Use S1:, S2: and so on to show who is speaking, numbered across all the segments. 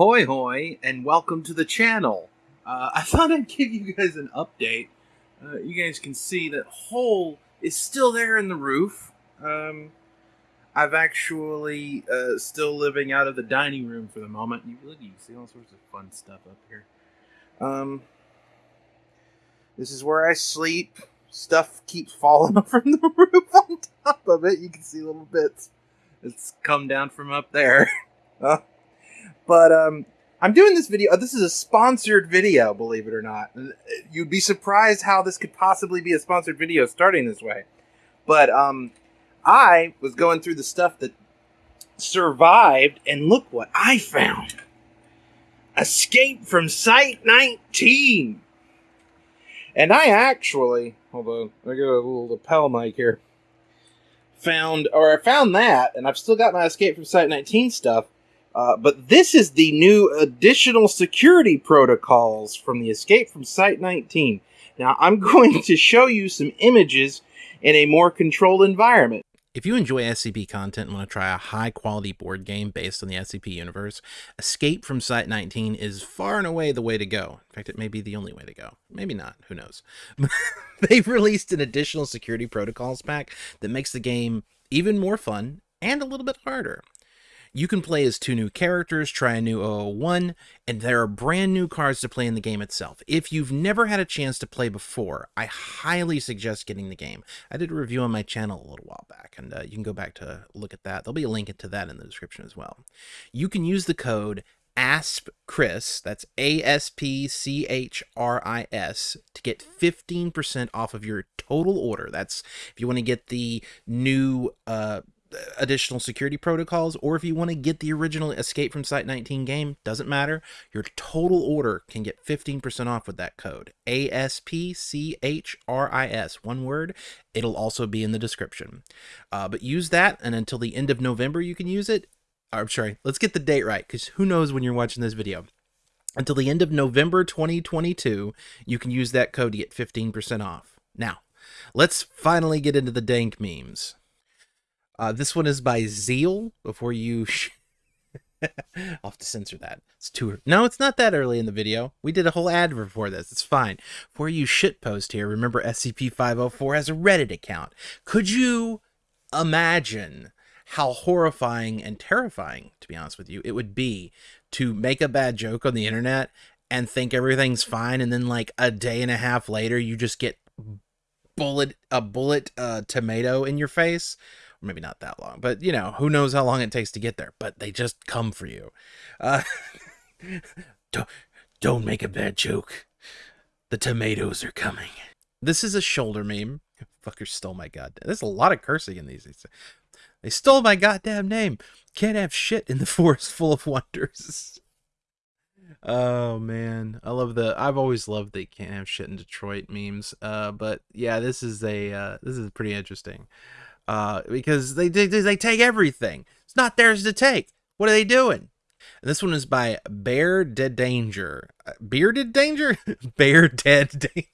S1: Ahoy hoy, and welcome to the channel. Uh, I thought I'd give you guys an update. Uh, you guys can see that hole is still there in the roof. Um, I've actually uh, still living out of the dining room for the moment. You look, you see all sorts of fun stuff up here. Um, this is where I sleep. Stuff keeps falling from the roof on top of it. You can see little bits. It's come down from up there. But um, I'm doing this video. This is a sponsored video, believe it or not. You'd be surprised how this could possibly be a sponsored video starting this way. But um, I was going through the stuff that survived, and look what I found. Escape from Site 19. And I actually, hold on, I got a little lapel mic here. Found, or I found that, and I've still got my Escape from Site 19 stuff. Uh, but this is the new additional security protocols from the Escape from Site 19. Now, I'm going to show you some images in a more controlled environment.
S2: If you enjoy SCP content and want to try a high quality board game based on the SCP universe, Escape from Site 19 is far and away the way to go. In fact, it may be the only way to go. Maybe not, who knows. They've released an additional security protocols pack that makes the game even more fun and a little bit harder. You can play as two new characters, try a new 001, and there are brand new cards to play in the game itself. If you've never had a chance to play before, I highly suggest getting the game. I did a review on my channel a little while back, and uh, you can go back to look at that. There'll be a link to that in the description as well. You can use the code ASP Chris, that's A S P C H R I S, to get 15% off of your total order. That's if you want to get the new uh, additional security protocols or if you want to get the original escape from site 19 game doesn't matter. Your total order can get 15% off with that code. A-s-p-c-h-r-i-s one word. It'll also be in the description. Uh, but use that and until the end of november you can use it. I'm sorry let's get the date right because who knows when you're watching this video. Until the end of november 2022 you can use that code to get 15% off. Now let's finally get into the dank memes uh, this one is by Zeal. Before you, I'll have to censor that. It's too. No, it's not that early in the video. We did a whole ad before this. It's fine. For you shitpost here, remember SCP-504 has a Reddit account. Could you imagine how horrifying and terrifying, to be honest with you, it would be to make a bad joke on the internet and think everything's fine, and then like a day and a half later, you just get bullet a bullet uh, tomato in your face maybe not that long, but you know, who knows how long it takes to get there, but they just come for you. Uh, don't, don't make a bad joke. The tomatoes are coming. This is a shoulder meme. Fucker stole my goddamn. There's a lot of cursing in these. They stole my goddamn name. Can't have shit in the forest full of wonders. Oh man, I love the. I've always loved the can't have shit in Detroit memes. Uh, but yeah, this is a uh, this is pretty interesting uh, because they, they they take everything. It's not theirs to take. What are they doing? And this one is by Bear Dead Danger. Uh, Bearded Danger? Bear Dead Danger.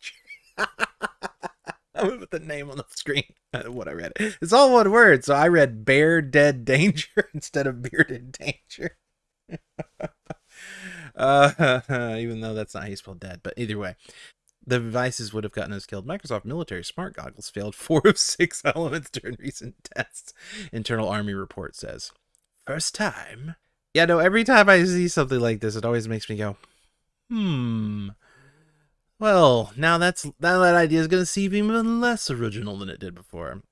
S2: I'm gonna put the name on the screen. what I read. It's all one word, so I read Bear Dead Danger instead of Bearded Danger. uh, even though that's not how you spell dead, but either way, the devices would have gotten us killed. Microsoft military smart goggles failed four of six elements during recent tests. Internal Army report says. First time. Yeah, no, every time I see something like this, it always makes me go, hmm. Well, now that's now that idea is going to seem even less original than it did before.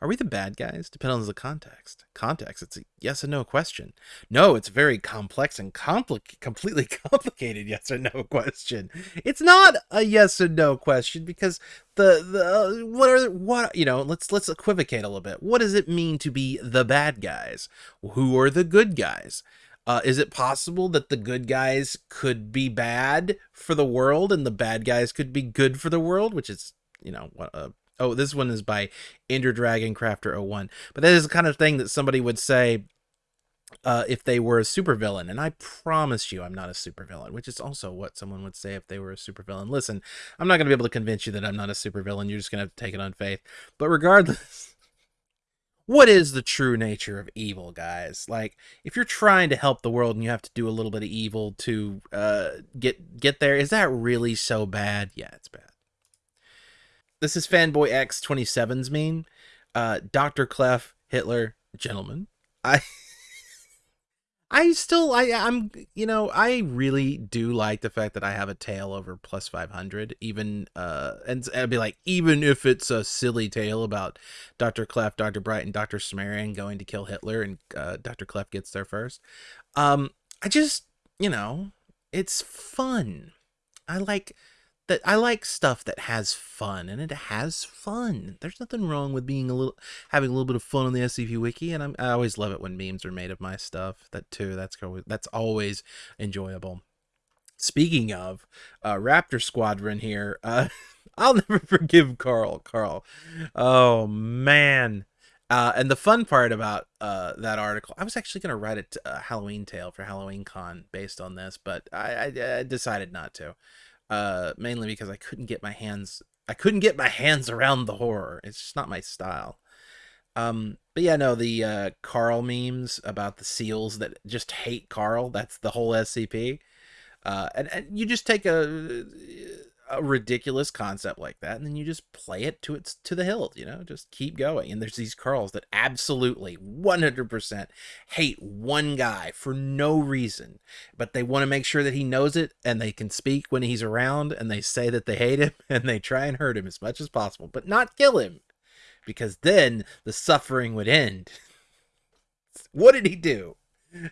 S2: Are we the bad guys? Depends on the context. Context, it's a yes or no question. No, it's very complex and compli- completely complicated yes or no question. It's not a yes or no question because the the uh, what are what you know, let's let's equivocate a little bit. What does it mean to be the bad guys? Who are the good guys? Uh, is it possible that the good guys could be bad for the world and the bad guys could be good for the world, which is you know what a Oh, this one is by Ender Dragon Crafter 01. But that is the kind of thing that somebody would say uh, if they were a supervillain. And I promise you I'm not a supervillain, which is also what someone would say if they were a supervillain. Listen, I'm not going to be able to convince you that I'm not a supervillain. You're just going to have to take it on faith. But regardless, what is the true nature of evil, guys? Like, if you're trying to help the world and you have to do a little bit of evil to uh, get get there, is that really so bad? Yeah, it's bad. This is Fanboy X 27's meme. Uh, Dr. Clef, Hitler, gentlemen. I I still I I'm you know I really do like the fact that I have a tail over plus 500 even uh and I'd be like even if it's a silly tale about Dr. Clef, Dr. Bright and Dr. Cimmerian going to kill Hitler and uh, Dr. Clef gets there first. Um I just you know it's fun. I like that I like stuff that has fun and it has fun. There's nothing wrong with being a little having a little bit of fun on the SCP wiki and I'm, i always love it when memes are made of my stuff. That too. That's that's always enjoyable. Speaking of uh, Raptor Squadron here, uh, I'll never forgive Carl. Carl, oh man. Uh, and the fun part about uh, that article, I was actually going to write a uh, Halloween tale for Halloween Con based on this, but I, I, I decided not to uh, mainly because I couldn't get my hands I couldn't get my hands around the horror. It's just not my style. Um, but yeah, no, the uh, Carl memes about the seals that just hate Carl. That's the whole SCP. Uh, and, and you just take a a ridiculous concept like that and then you just play it to its to the hilt you know just keep going. And there's these Carls that absolutely 100% hate one guy for no reason but they want to make sure that he knows it and they can speak when he's around and they say that they hate him and they try and hurt him as much as possible but not kill him because then the suffering would end. What did he do?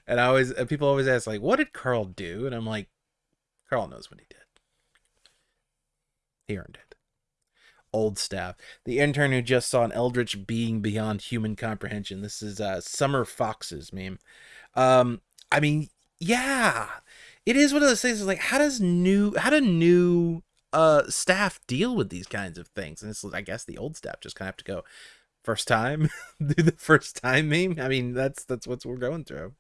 S2: And i always people always ask like what did carl do? And i'm like carl knows what he did he earned it. Old staff. The intern who just saw an eldritch being beyond human comprehension. This is uh, Summer Fox's meme. Um, I mean, yeah, it is one of those things. Like, how does new, how do new uh staff deal with these kinds of things? And it's, I guess, the old staff just kind of have to go first time, do the first time meme. I mean, that's that's what we're going through.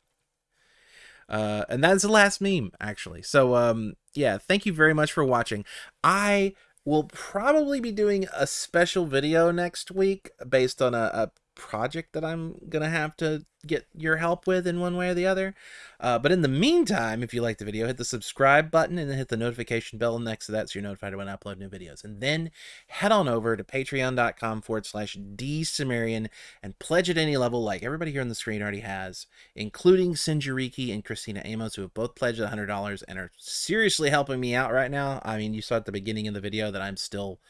S2: Uh, and that's the last meme actually. So um, yeah, thank you very much for watching. I We'll probably be doing a special video next week based on a, a project that I'm to have to get your help with in one way or the other. Uh, but in the meantime, if you like the video, hit the subscribe button and then hit the notification bell next to that so you're notified when I upload new videos. And then head on over to patreon.com forward slash dsumerian and pledge at any level like everybody here on the screen already has, including Sinjariki and Christina Amos, who have both pledged $100 and are seriously helping me out right now. I mean, you saw at the beginning of the video that I'm still,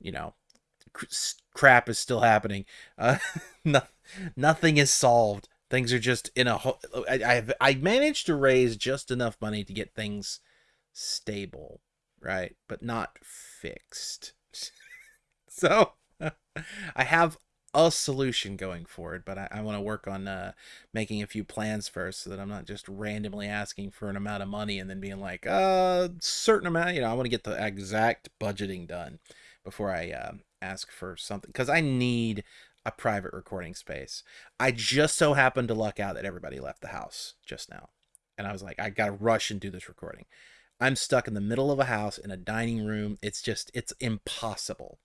S2: you know, crap is still happening. Uh, no, nothing is solved. Things are just in a. I, I've I managed to raise just enough money to get things stable, right, but not fixed. so I have a solution going forward, but I, I want to work on uh, making a few plans first so that I'm not just randomly asking for an amount of money and then being like, uh, certain amount. You know, I want to get the exact budgeting done before I uh, ask for something because I need a private recording space. I just so happened to luck out that everybody left the house just now. And I was like, I got to rush and do this recording. I'm stuck in the middle of a house in a dining room. It's just, it's impossible.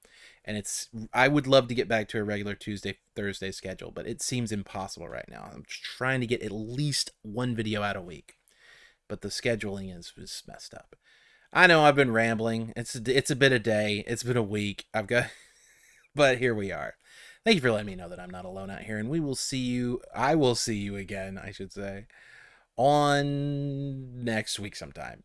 S2: And it's, I would love to get back to a regular Tuesday, Thursday schedule, but it seems impossible right now. I'm trying to get at least one video out a week, but the scheduling is, is messed up. I know I've been rambling. It's it's a bit a day. It's been a week. I've got, but here we are. Thank you for letting me know that I'm not alone out here, and we will see you. I will see you again. I should say on next week sometime.